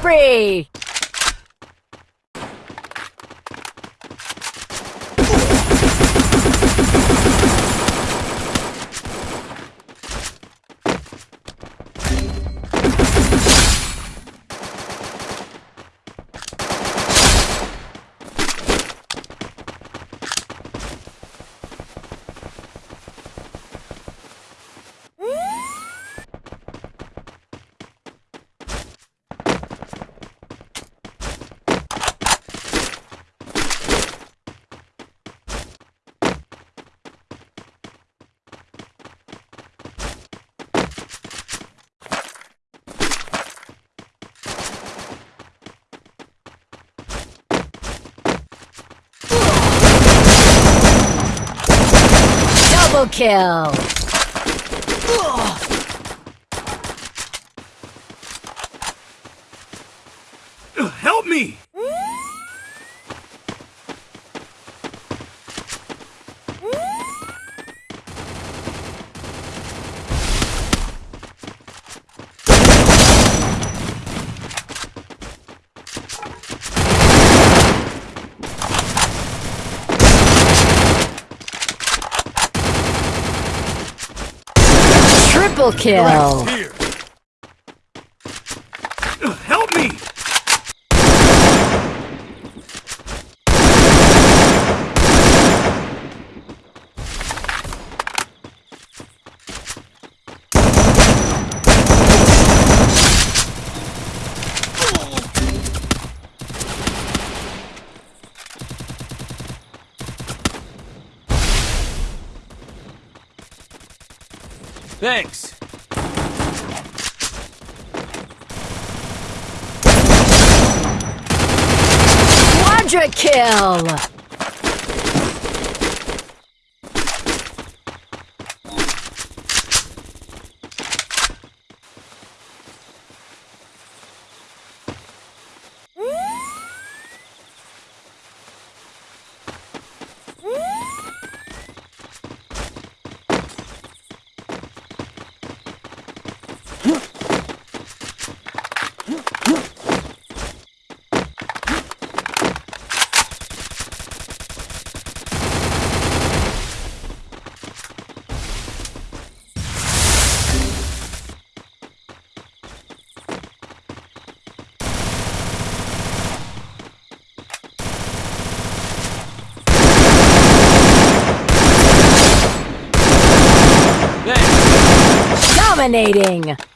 spree! Double kill! Triple kill! Help me! Thanks. Quadra kill! Thanks. Dominating!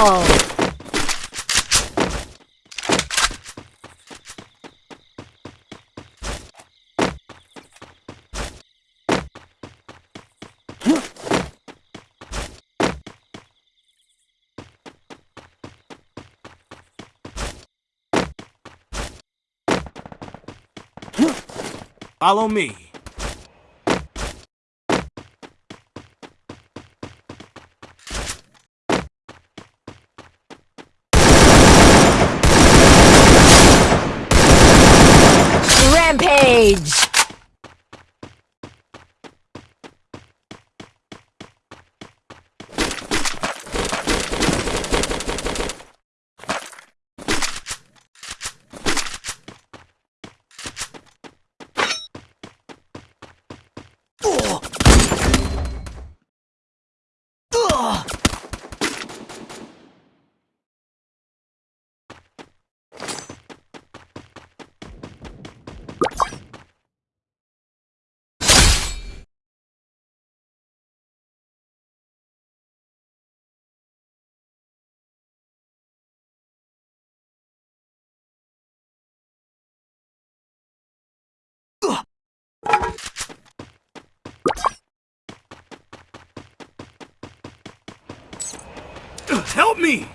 Unstoppable! Follow me. Help me!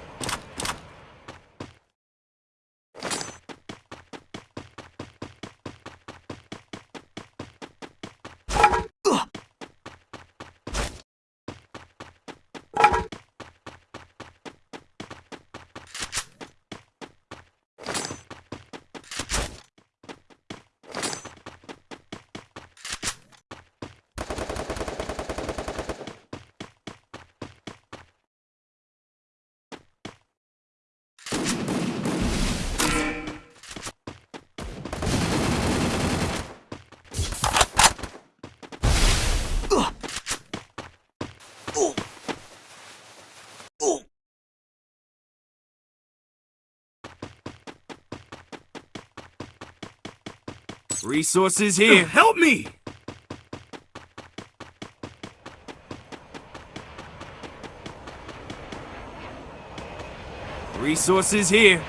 Resources here. Help me! Resources here.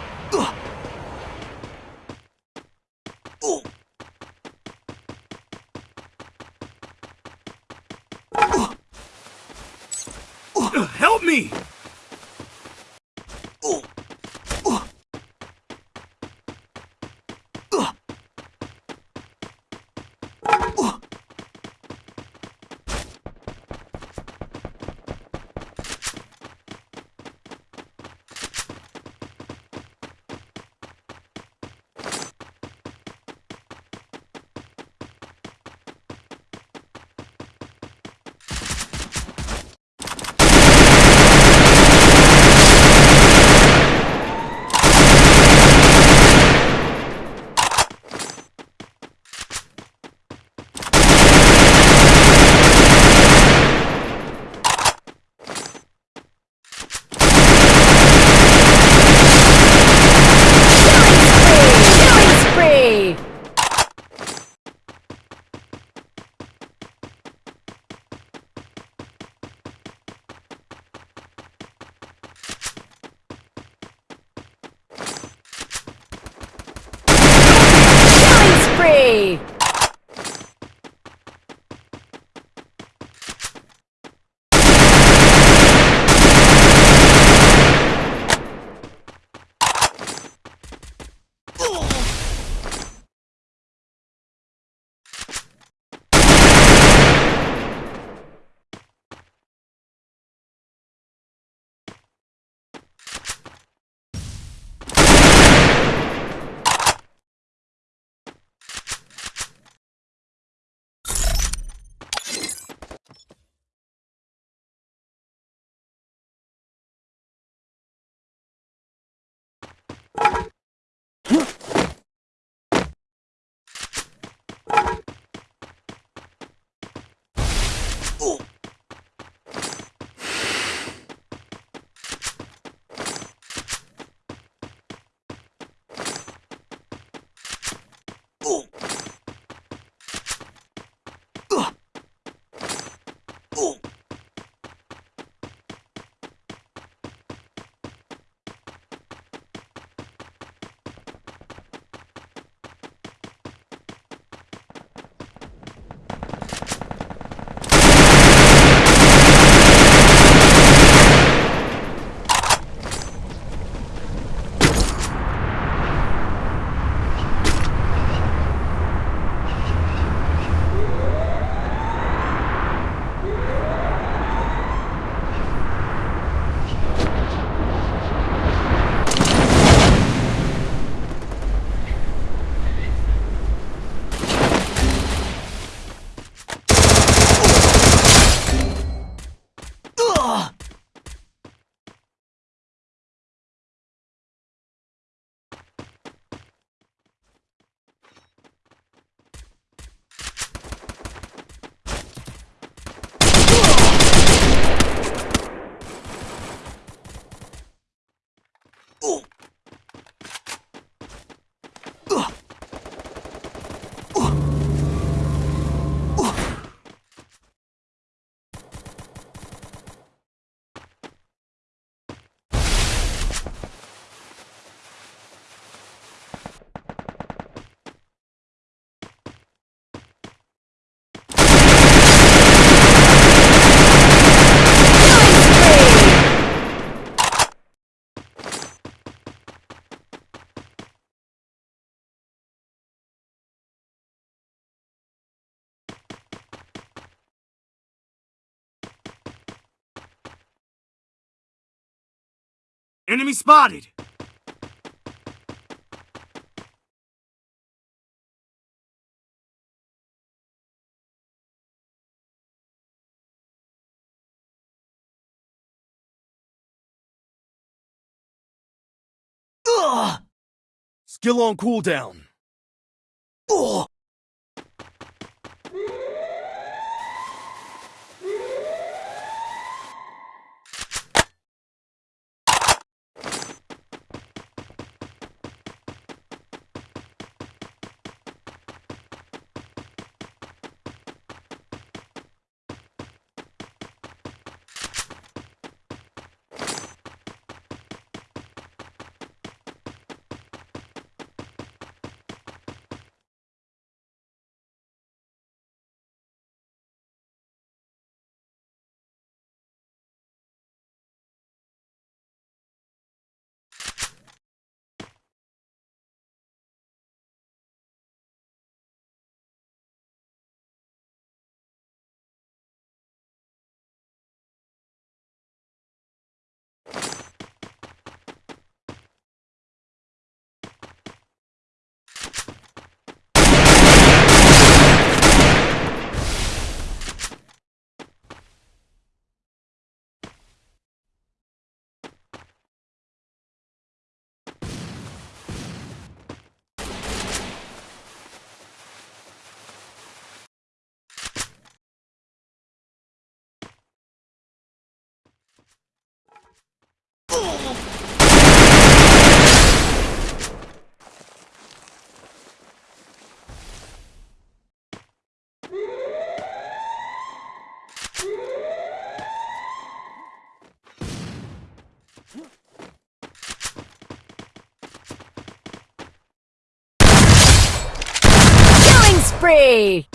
Ooh. Enemy spotted! Skill on cooldown. Killing spree!